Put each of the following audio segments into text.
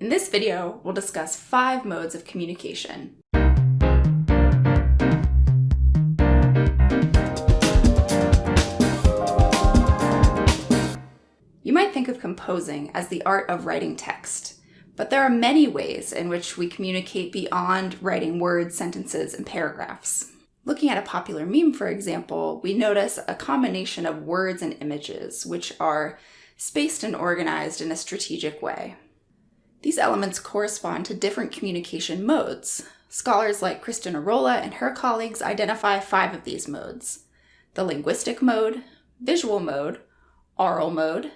In this video, we'll discuss five modes of communication. You might think of composing as the art of writing text, but there are many ways in which we communicate beyond writing words, sentences, and paragraphs. Looking at a popular meme, for example, we notice a combination of words and images, which are spaced and organized in a strategic way. These elements correspond to different communication modes. Scholars like Kristin Arola and her colleagues identify five of these modes. The linguistic mode, visual mode, aural mode,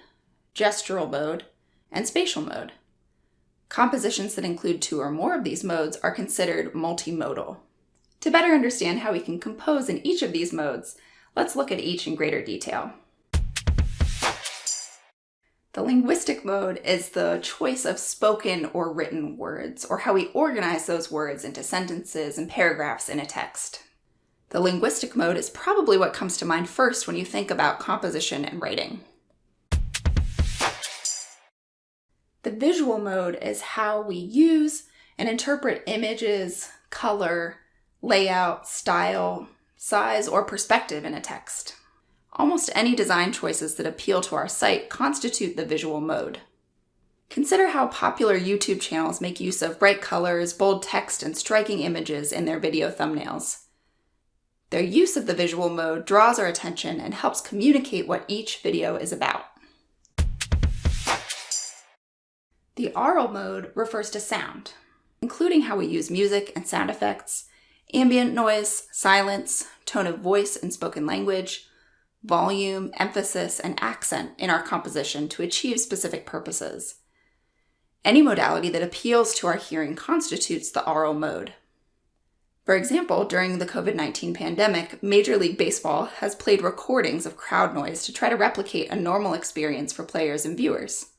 gestural mode, and spatial mode. Compositions that include two or more of these modes are considered multimodal. To better understand how we can compose in each of these modes, let's look at each in greater detail. The linguistic mode is the choice of spoken or written words, or how we organize those words into sentences and paragraphs in a text. The linguistic mode is probably what comes to mind first when you think about composition and writing. The visual mode is how we use and interpret images, color, layout, style, size, or perspective in a text. Almost any design choices that appeal to our sight constitute the visual mode. Consider how popular YouTube channels make use of bright colors, bold text, and striking images in their video thumbnails. Their use of the visual mode draws our attention and helps communicate what each video is about. The aural mode refers to sound, including how we use music and sound effects, ambient noise, silence, tone of voice and spoken language, volume, emphasis, and accent in our composition to achieve specific purposes. Any modality that appeals to our hearing constitutes the aural mode. For example, during the COVID-19 pandemic, Major League Baseball has played recordings of crowd noise to try to replicate a normal experience for players and viewers.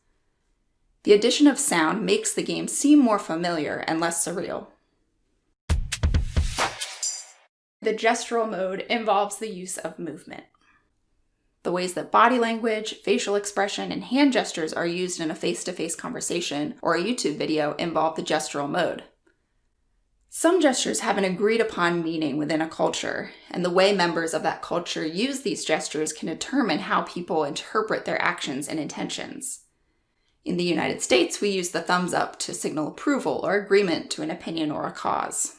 The addition of sound makes the game seem more familiar and less surreal. The gestural mode involves the use of movement. The ways that body language, facial expression, and hand gestures are used in a face-to-face -face conversation or a YouTube video involve the gestural mode. Some gestures have an agreed upon meaning within a culture, and the way members of that culture use these gestures can determine how people interpret their actions and intentions. In the United States, we use the thumbs up to signal approval or agreement to an opinion or a cause.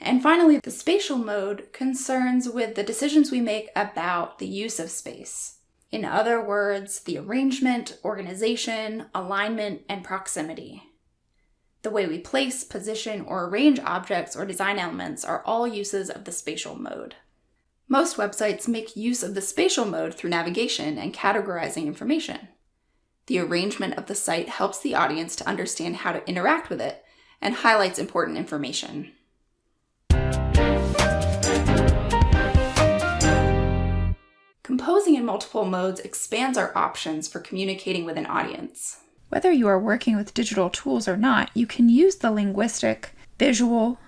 And finally, the spatial mode concerns with the decisions we make about the use of space. In other words, the arrangement, organization, alignment, and proximity. The way we place, position, or arrange objects or design elements are all uses of the spatial mode. Most websites make use of the spatial mode through navigation and categorizing information. The arrangement of the site helps the audience to understand how to interact with it and highlights important information. Composing in multiple modes expands our options for communicating with an audience. Whether you are working with digital tools or not, you can use the linguistic, visual,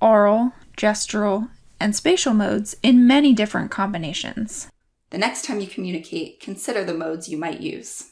aural, gestural, and spatial modes in many different combinations. The next time you communicate, consider the modes you might use.